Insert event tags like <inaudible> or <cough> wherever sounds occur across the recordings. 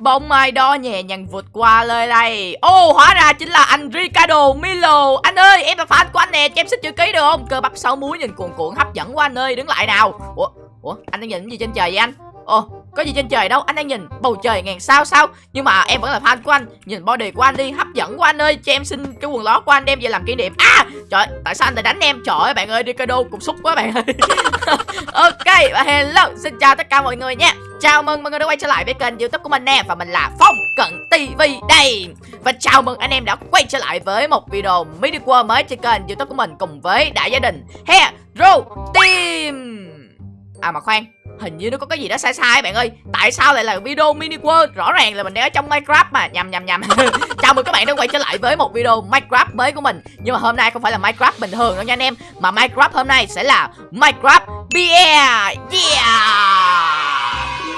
Bóng mai đó nhẹ nhàng vượt qua lời này. Ô, hóa ra chính là anh Ricardo Milo. Anh ơi, em là fan của anh nè, Cho em xin chữ ký được không? Cơ bắp sáu múi nhìn cuồn cuộn hấp dẫn quá anh ơi, Đứng lại nào. Ủa Ủa, anh đang nhìn cái gì trên trời vậy anh? Ồ, có gì trên trời đâu, anh đang nhìn bầu trời ngàn sao sao? Nhưng mà em vẫn là fan của anh, nhìn body của anh đi, hấp dẫn của anh ơi. Cho em xin cái quần lót của anh đem về làm kỷ niệm. À trời, tại sao anh lại đánh em? Trời ơi, bạn ơi, Ricardo cũng xúc quá bạn ơi. <laughs> Ok, và hello, xin chào tất cả mọi người nha. Chào mừng mọi người đã quay trở lại với kênh youtube của mình nè, Và mình là Phong Cận TV đây. Và chào mừng anh em đã quay trở lại với một video mini world mới trên kênh youtube của mình Cùng với đại gia đình Hero Team. À mà khoan, Hình như nó có cái gì đó sai sai bạn ơi. Tại sao lại là video mini world Rõ ràng là mình đang ở trong Minecraft mà? Nhầm nhầm nhầm. <laughs> Chào mừng các bạn đã quay trở lại với một video Minecraft mới của mình. Nhưng mà hôm nay không phải là Minecraft bình thường đâu nha anh em, Mà Minecraft hôm nay sẽ là Minecraft Beer. Yeah!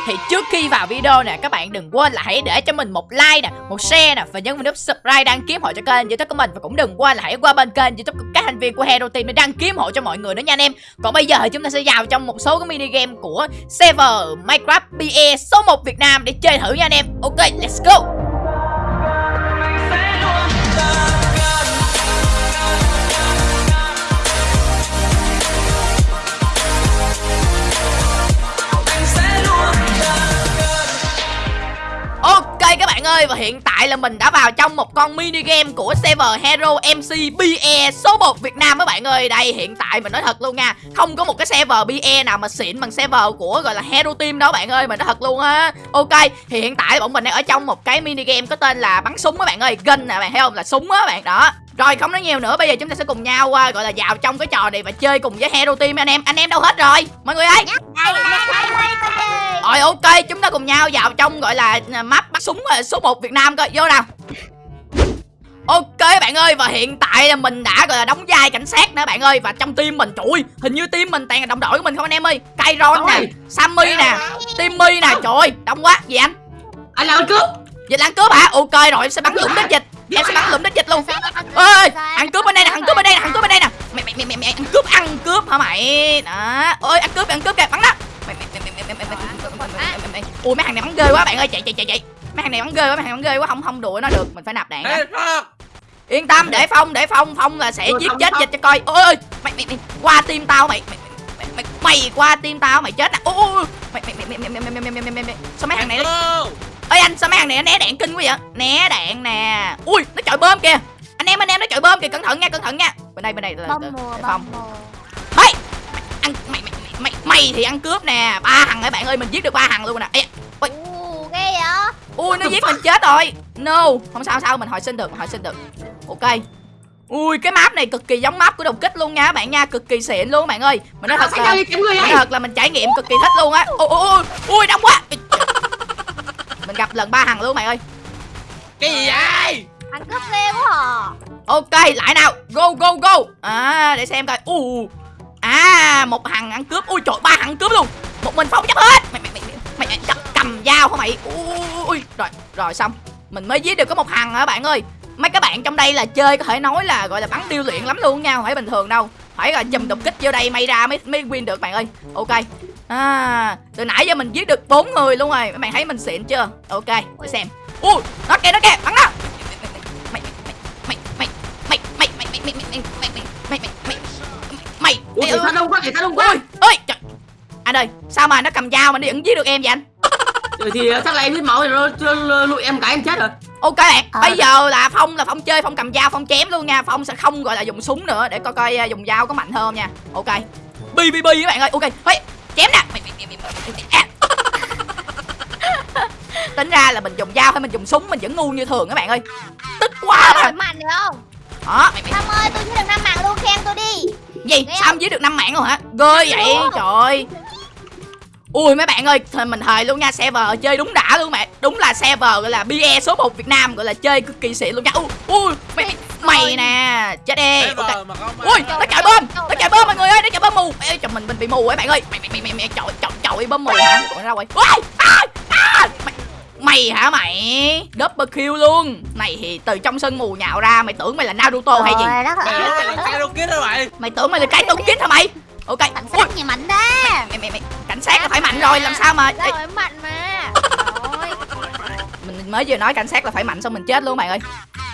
Thì trước khi vào video nè, các bạn đừng quên là hãy để cho mình một like nè, một share nè, và nhấn nút subscribe đăng ký hộ cho kênh youtube của mình. Và cũng đừng quên là hãy qua bên kênh youtube của các thành viên của hero team để đăng ký hộ cho mọi người nữa nha anh em. Còn bây giờ thì chúng ta sẽ vào trong một số cái mini game của server minecraft PE số 1 việt nam để chơi thử nha anh em. Ok, let's go! Bạn ơi, Và hiện tại là mình đã vào trong một con mini game của server Hero MC BE số 1 Việt Nam các bạn ơi. Đây, hiện tại mình nói thật luôn nha, Không có một cái server BE nào mà xịn bằng server của, gọi là, Hero Team đó bạn ơi, Mình nói thật luôn á. Ok, thì hiện tại bọn mình đang ở trong một cái mini game có tên là bắn súng các bạn ơi, Gun nè bạn, thấy không? Là súng á bạn, đó rồi không nói nhiều nữa bây giờ chúng ta sẽ cùng nhau uh, gọi là vào trong cái trò này và chơi cùng với Hero Team anh em. Anh em đâu hết rồi? Mọi người ơi. Rồi ok chúng ta cùng nhau vào trong gọi là à, map bắt súng à, số 1 Việt Nam coi. Vô nào. Ok bạn ơi và hiện tại là mình đã gọi là đóng vai cảnh sát nữa bạn ơi. Và trong team mình trời hình như team mình toàn là đồng đội của mình không anh em ơi? Kairon nè Sammy nè Timmy nè. Trời ơi đông quá. Gì anh? Anh là ăn cướp. Dịch là ăn cướp hả? Ok rồi em sẽ bắn lũng đến dịch em sẽ bắn lụm đến dịch luôn ơi ăn cướp bên đây nè ăn cướp bên đây nè ăn cướp bên đây nè mày mày mày mày ăn cướp ăn cướp hả mày đó ơi ăn cướp ăn cướp kìa bắn đó ui mấy thằng này bắn ghê quá bạn ơi chạy chạy chạy chạy mấy thằng này bắn ghê quá mấy thằng bắn ghê quá không không đùa nó được mình phải nạp đạn yên tâm để phong để phong phong là sẽ giết chết dịch cho coi ôi mày mày mày qua tim tao mày mày mày mày qua tim tao mày chết nè ôi mày mày mày mày mày mày mày mày mày sao mấy thằng này ơi anh sao mấy thằng này nó né đạn kinh quá vậy? Né đạn nè. Ui nó chọi bơm kìa. Anh em anh em nó chọi bơm kìa. Cẩn thận nha cẩn thận nha. Bên đây bên đây từ phòng. mày ăn mày mày mày mày thì ăn cướp nè. Ba thằng ấy bạn ơi? Mình giết được ba thằng luôn nè. Ui ghê vậy? Ui nó giết mình chết rồi. No. Không sao sao mình hồi sinh được hồi sinh được. Ok. Ui cái map này cực kỳ giống map của đồng kích luôn nha các bạn nha. Cực kỳ xịn luôn bạn ơi. Mình nói thật là Mình nói thật là mình trải nghiệm cực kỳ thích luôn á. Ui ui ui đông quá mình gặp lần ba thằng luôn mày ơi. Cái gì vậy? Thằng cướp ghê quá à. Ok lại nào. Go go go. À để xem coi. U à một thằng ăn cướp. Ui trời ba thằng cướp luôn. Một mình phong chấp hết. Mày mày mày mày, mày cầm, cầm dao hả mày? Ui rồi rồi xong. Mình mới giết được có một thằng hả bạn ơi? Mấy các bạn trong đây là chơi có thể nói là gọi là bắn điêu luyện lắm luôn nha không phải bình thường đâu. Phải là chùm đột kích vô đây may ra mới mới win được bạn ơi. Ok à từ nãy giờ mình giết được bốn người luôn rồi các bạn thấy mình xịn chưa ok để xem ui nó kìa nó kìa bắn nó. mày mày mày mày mày mày mày mày mày mày mày mày mày mày ui mày mày đông quá mày đông quá ui ơi trời anh ơi sao mà nó cầm dao mà nó vẫn giết được em vậy anh Trời thì chắc là em hít máu rồi nó lụi em cái em chết rồi ok bạn à. bây giờ là phong là phong chơi phong cầm dao phong chém luôn nha phong sẽ không gọi là dùng súng nữa để coi coi dùng dao có mạnh hơn nha ok bi bi bi các bạn ơi ok hey, chém nè. <laughs> Tính ra là mình dùng dao hay mình dùng súng mình vẫn ngu như thường các bạn ơi. Tức quá mà. mạnh được không? Hả? Sam ơi tôi chỉ được năm mạng luôn khen tôi đi. Gì? Sao giết được năm mạng luôn hả? Ghê vậy trời. Ui mấy bạn ơi, mình thời luôn nha, server chơi đúng đã luôn mẹ. Đúng là server gọi là BE số 1 Việt Nam gọi là chơi cực kỳ xịn luôn nha. Ui, ui mày, mày nè, chết đi. Okay. Ui, nó chạy bơm, nó chạy bơm mọi người chạy bơm mù. Ê, chồng mình mình bị mù ấy bạn ơi. Mày mày mày mày, mày chọi chọi chọi bơm mù hả? Còn ra quay. Ui, à, à, mày, mày hả mày? Double kill luôn. Này thì từ trong sân mù nhạo ra mày tưởng mày là naruto hay gì? Mày mày? Mày tưởng mày là cái đâu kít hả mày? Ok. Cảnh sát gì mạnh đó. Mày, mày, mày, cảnh sát là phải mạnh rồi làm sao mà phải mạnh mà. Mình mới vừa nói cảnh sát là phải mạnh xong mình chết luôn bạn ơi.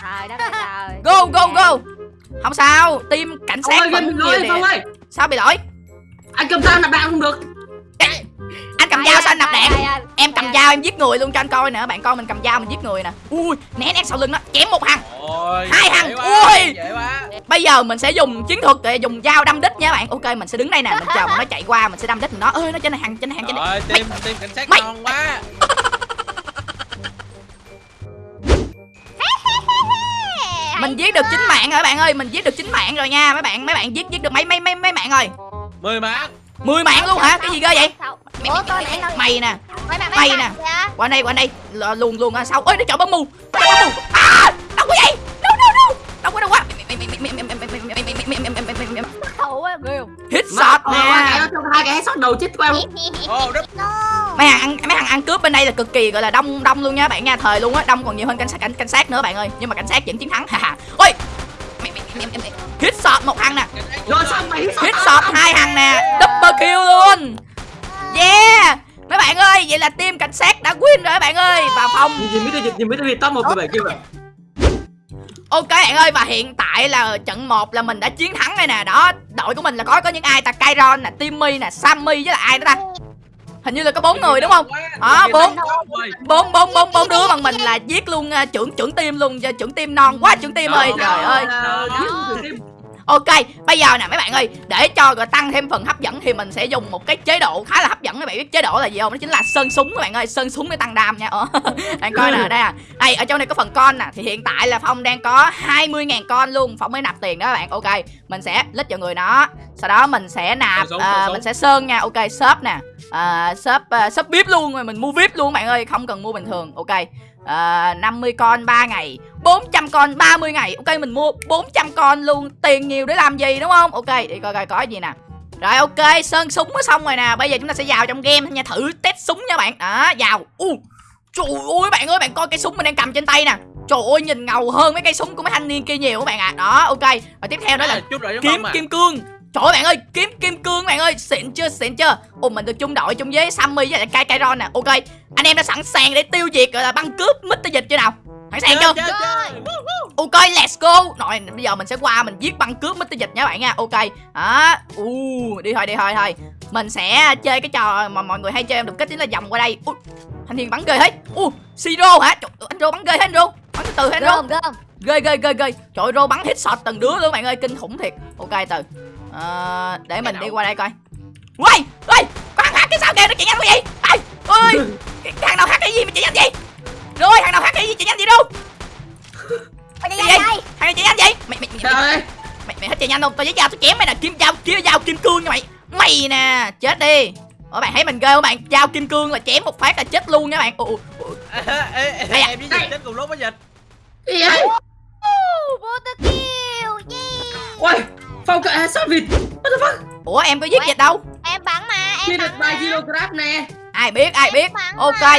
Trời đất ơi trời. Go go go. Không sao team cảnh sát vẫn nhiều nè. Sao bị lỗi? Anh cầm dao nạp đạn không được. anh cầm dao sao anh nạp đạn? ai. em cầm dao em giết người luôn cho anh coi nè. Bạn coi mình cầm dao mình giết người nè. Ui né né sau lưng nó chém một thằng. Ôi, Hai quá, ui. bây giờ mình sẽ dùng chiến thuật để dùng dao đâm đích nha bạn. Ok mình sẽ đứng đây nè mình chờ mà nó chạy qua mình sẽ đâm đích nó ơi nó trên này hàng trên này hàng trên này. Team cảnh sát Mày- ngon quá. <laughs> mình giết được chính mạng rồi bạn ơi mình giết được chính mạng rồi nha mấy bạn mấy bạn giết giết được mấy mấy mấy mấy mạng rồi Mười mạng. mười mạng luôn hả cái gì ghê vậy Sao? mày, nè Mày nè. qua đây qua đây luồn luồn ra sau ơi nó chọn bom mù bom mù à đâu có vậy đâu đâu đâu đâu quá đâu quá Á, ghê không? hit shot nè. hai cái headshot đầu chết đất. <laughs> No. mấy thằng ăn mấy thằng ăn cướp bên đây là cực kỳ gọi là đông đông luôn nha bạn nha thời luôn á đông còn nhiều hơn cảnh sát cảnh cảnh sát nữa bạn ơi. Nhưng mà cảnh sát vẫn chiến thắng ha ôi! Hit shot một thằng nè. Hit shot hai thằng? nè. Double kill luôn. Yeah. Mấy bạn ơi vậy là team cảnh sát đã win rồi các bạn ơi. Và phong Nhìn Mr. Việt top 1 17 kia. Ok bạn ơi và hiện tại là trận 1 là mình đã chiến thắng đây nè. Đó đội của mình là có có những ai ta? Kairon nè Timmy nè Sammy với là ai đó ta? Hình như là có bốn người đúng không. Đó, Team bốn. bốn bốn bốn bốn đứa bằng mình là giết luôn uh, trưởng trưởng team luôn cho trưởng team non quá trưởng team ơi. Trời ơi người. Ok bây giờ nè mấy bạn ơi để cho gọi tăng thêm phần hấp dẫn thì mình sẽ dùng một cái chế độ khá là hấp dẫn. Các bạn biết chế độ là gì không? Đó chính là sơn súng các bạn ơi sơn súng để tăng đam nha. Ờ. <laughs> bạn coi nè đây à. Đây ở trong này có phần con nè. Thì hiện tại là phong đang có 20.000 con luôn. Phong mới nạp tiền đó các bạn. Ok mình sẽ lít vào người nó. Sau đó mình sẽ nạp à, súng. mình sẽ sơn nha. Ok shop nè. À, shop uh, shop vip luôn rồi mình mua vip luôn bạn ơi. Không cần mua bình thường. Ok à, 50 con 3 ngày 400 con 30 ngày. Ok mình mua 400 con luôn. Tiền nhiều để làm gì đúng không? Ok đi coi coi có gì nè. Rồi ok sơn súng mới xong rồi nè. Bây giờ chúng ta sẽ vào trong game nha. Thử test súng nha bạn. Đó vào. U trời ơi bạn ơi bạn coi cây súng mình đang cầm trên tay nè. Trời ơi nhìn ngầu hơn mấy cây súng của mấy thanh niên kia nhiều các bạn ạ. Đó ok. Và tiếp theo đó là À, kiếm à. kim cương. Trời ơi bạn ơi, kiếm kim cương bạn ơi, xịn chưa, xịn chưa? Ồ mình được chung đội chung với Sammy với lại Kai Kairon nè. Ok, anh em đã sẵn sàng để tiêu diệt gọi là băng cướp Mr. Dịch chưa nào Sẵn sàng chưa. Ok let's go. Rồi bây giờ mình sẽ qua mình giết băng cướp Mr. Dịch nha bạn nha. Ok. Đó. Uh, Đi thôi đi thôi thôi. Mình sẽ chơi cái trò mà mọi người hay chơi em đục kích chính là vòng qua đây. Ui, Thanh niên bắn ghê hết uh, Siro hả? Trời, Anh Rô bắn ghê hết anh Rô Bắn từ từ hết anh Rô ghê ghê ghê ghê. Trời ơi, rô bắn hit shot từng đứa luôn bạn ơi. Kinh khủng thiệt. Ok từ. Ờ, để mình đi qua đây coi. Ơi có thằng hack cái sao kìa nó chạy nhanh quá vậy? Ai ơi cái thằng nào hack cái gì mà chạy nhanh vậy rồi thằng nào cái gì chạy nhanh vậy đâu đi ra gì? đây. thằng này chạy nhanh vậy mày mày Trời mày, ơi. mày, mày hết chạy nhanh không tao với dao tôi chém mày nè kim dao kia dao kim cương nha mày mày nè chết đi Ủa bạn thấy mình ghê không bạn Dao kim cương là chém một phát là chết luôn nha bạn Ủa, ủa. À, em với dịch chết cùng lúc với dịch Gì vậy? Tư kill. Yeah. Ôi, Phong cận headshot vịt. What the fuck? ủa em có giết dịch đâu Em bắn mà, em bắn mà. kg nè. ai biết ai biết ok mà.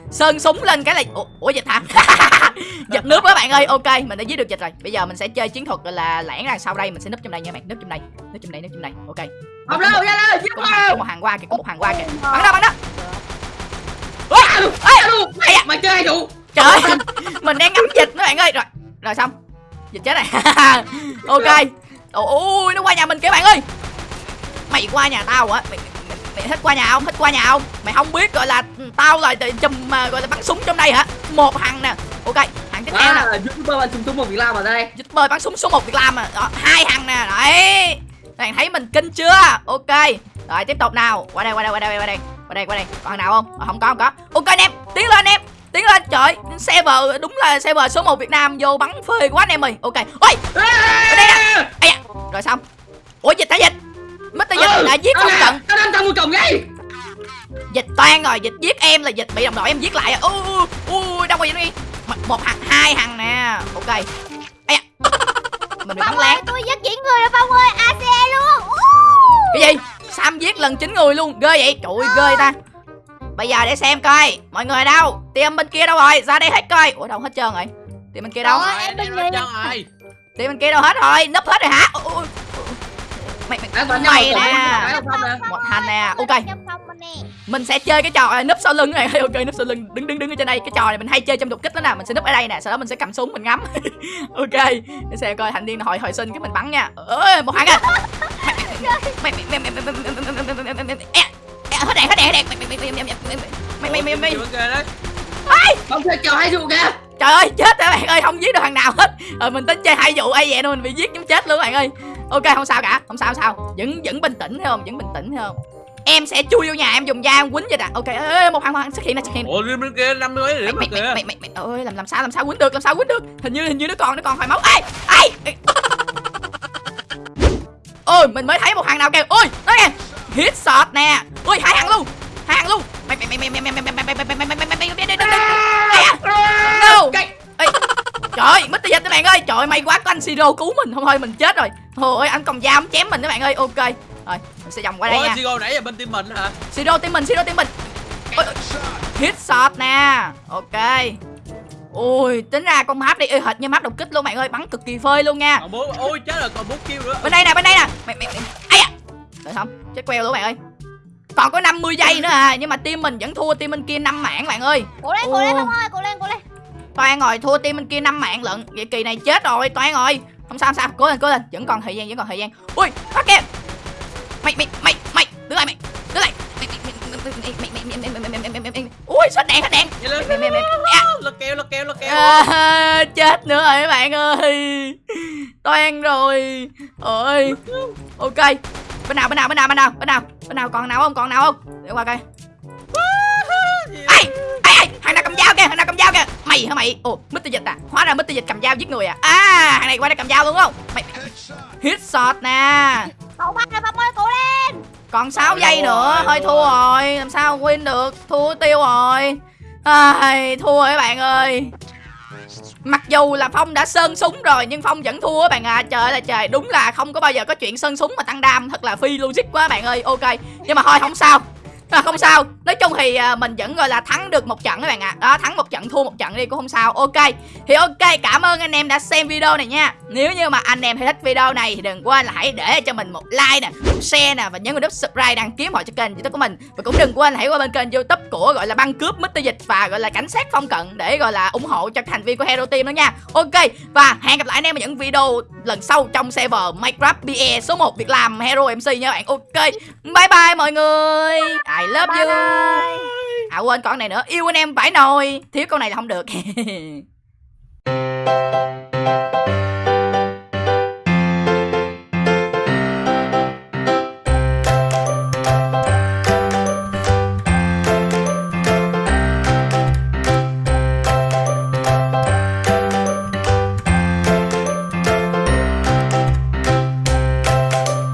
sơn súng lên cái là ủa, ủa dịch hả? <laughs> Giật nước các bạn ơi. Ok mình đã giết được dịch rồi. Bây giờ mình sẽ chơi chiến thuật là lẻn ra sau đây. Mình sẽ núp trong đây nha bạn. Núp trong đây. Núp trong đây núp trong đây. Ok. Không đâu, ra đây, giết có một hàng, có một hàng qua kìa có một hàng qua kìa. Bắn đó bắn đó. Alo, mày, chơi đủ? Trời ơi, <laughs> mình đang ngắm dịch mấy bạn ơi. Rồi, rồi xong. Dịch chết này <laughs> Ok. Ôi, nó qua nhà mình kìa bạn ơi. Mày qua nhà tao hả? Mày, mày, thích qua nhà không? Thích qua nhà không? Mày không biết gọi là Tao là chùm mà gọi là bắn súng trong đây hả? Một thằng nè. Ok, thằng tiếp theo nè. À, YouTuber bạn trùng tung một việc làm ở đây. Bơi bắn súng số 1 Việt Nam à. Đó, hai thằng nè. Đấy. Bạn thấy mình kinh chưa? Ok. Rồi tiếp tục nào. Qua đây qua đây qua đây qua đây. Qua đây qua đây. Còn thằng nào không? À, Không có không có. Ok anh em. Tiến lên anh em. Tiến lên. Trời Server đúng là server số 1 Việt Nam Vô bắn phê quá anh em ơi. Ok. Ôi! Ở đây nè. Rồi xong Toan rồi Dịch giết em là dịch bị đồng đội em giết lại Ui ui ui Đâu rồi đi. Một, một thằng hai thằng nè. Ok. Ây da. <laughs> Mình bị bắn lén tôi giết chỉ người rồi Phong ơi, AC luôn. Uh. cái gì? Sam giết lần chín người luôn. Ghê vậy? Trời ơi ghê ta. Bây giờ để xem coi. Mọi người ở đâu? Team bên kia đâu rồi? Ra đây hết coi. Ủa đâu hết trơn rồi? Team bên kia đâu? Em bên kia đâu hết rồi? Núp hết rồi hả Mày mày mày một nè Phải không nè Một hành nè Ok mình sẽ chơi cái trò à, núp sau lưng này ok núp sau lưng đứng đứng đứng ở trên đây cái trò này mình hay chơi trong đột kích đó nè mình sẽ núp ở đây nè sau đó mình sẽ cầm súng mình ngắm ok để xem coi thành niên hồi hồi sinh cái mình bắn nha ơi một hàng à mày mày mày mày mày mày mày mày mày mày hết đèn hết đèn hết đèn mày mày mày mày mày mày mày mày Không chơi chờ hai vụ kìa trời ơi chết rồi bạn ơi không giết được thằng nào hết ờ mình tính chơi hai vụ ai vậy nên mình bị giết giống chết luôn bạn ơi ok không sao cả không sao không sao vẫn vẫn bình tĩnh thấy không vẫn bình tĩnh thấy không em sẽ chui vô nhà em dùng dao em quýnh vậy nè ok ê, một hàng một hàng xuất hiện nè xuất hiện Ủa riêng bên kia năm mươi điểm mày mà mày kìa mày mày mày ơi làm làm sao làm sao quýnh được làm sao quýnh được hình như hình như nó còn nó còn hồi máu ai ai ôi mình mới thấy một hàng nào kìa ôi đó nè hit shot nè ôi hai hàng luôn hai hàng luôn mày mày mày mày mày mày mày mày mày mày mày mày mày mày mày mày no Ê, trời ơi mất tiền các bạn ơi. Trời ơi, may quá có anh siro cứu mình. Không thôi mình chết rồi. Thôi ơi anh cầm dao chém mình các bạn ơi. Ok. Rồi mình sẽ vòng qua đây Ủa nha. Sigo nãy giờ bên team mình hả? Siro team mình siro team mình. Ôi, ôi, hit shot nè. Ok. Ui tính ra con map đi. Y hệt như map đột kích luôn bạn ơi. Bắn cực kỳ phơi luôn nha. Còn Ôi chết rồi còn bốn kill nữa. Bên đây nè bên đây nè. Mày mày mày ai à được không chết queo luôn bạn ơi. Còn có 50 giây nữa à nhưng mà team mình vẫn thua team bên kia năm mạng bạn ơi. Cố lên, cố lên không ơi, cố lên, cố lên Toan rồi, thua team bên kia năm mạng lận Vậy kỳ này chết rồi, Toan rồi Không sao, không sao, cố lên, cố lên Vẫn còn thời gian, vẫn còn thời gian Ui, nó kìa Mày, mày, mày, mày, đứng lại mày Đứng lại Ui, sao đèn, hết đèn Lật kèo, lật kèo, lật kèo Chết nữa rồi các bạn ơi Toan rồi Ôi Ok Bên nào, bên nào, bên nào, bên nào Bên nào, bên nào còn nào không, còn nào không Để qua coi ai thằng nào cầm dao kìa thằng nào cầm dao kìa. Mày hả mày? Ồ mít dịch à? Hóa ra mít dịch cầm dao giết người à? À thằng này qua đây cầm dao luôn không? Mày hit shot nè. Cậu ba rồi, ơi, cố lên. Còn 6 Thôi giây nữa thôi thua rồi. Làm sao win được? Thua tiêu rồi. Ai thua các bạn ơi? Mặc dù là Phong đã sơn súng rồi nhưng Phong vẫn thua bạn à. Trời ơi là trời đúng là không có bao giờ có chuyện sơn súng mà tăng đam. Thật là phi logic quá bạn ơi. Ok Nhưng mà thôi không sao à, Không sao. Nói chung thì à, mình vẫn gọi là thắng được một trận các bạn ạ. Đó thắng một trận thua một trận đi cũng không sao. Ok. Thì ok cảm ơn anh em đã xem video này nha. Nếu như mà anh em thấy thích video này thì đừng quên là hãy để cho mình một like nè Một share nè và nhấn vào nút subscribe đăng ký họ cho kênh youtube của mình. Và cũng đừng quên hãy qua bên kênh youtube của gọi là băng cướp mít Dịch và gọi là cảnh sát phong cận Để gọi là ủng hộ cho thành viên của Hero Team đó nha. Ok. Và hẹn gặp lại anh em ở những video lần sau trong server Minecraft BE số 1 Việc làm Hero MC nha bạn. Ok. Bye bye mọi người. I love you Bye. À quên con này nữa. Yêu anh em phải nồi. Thiếu con này là không được <laughs>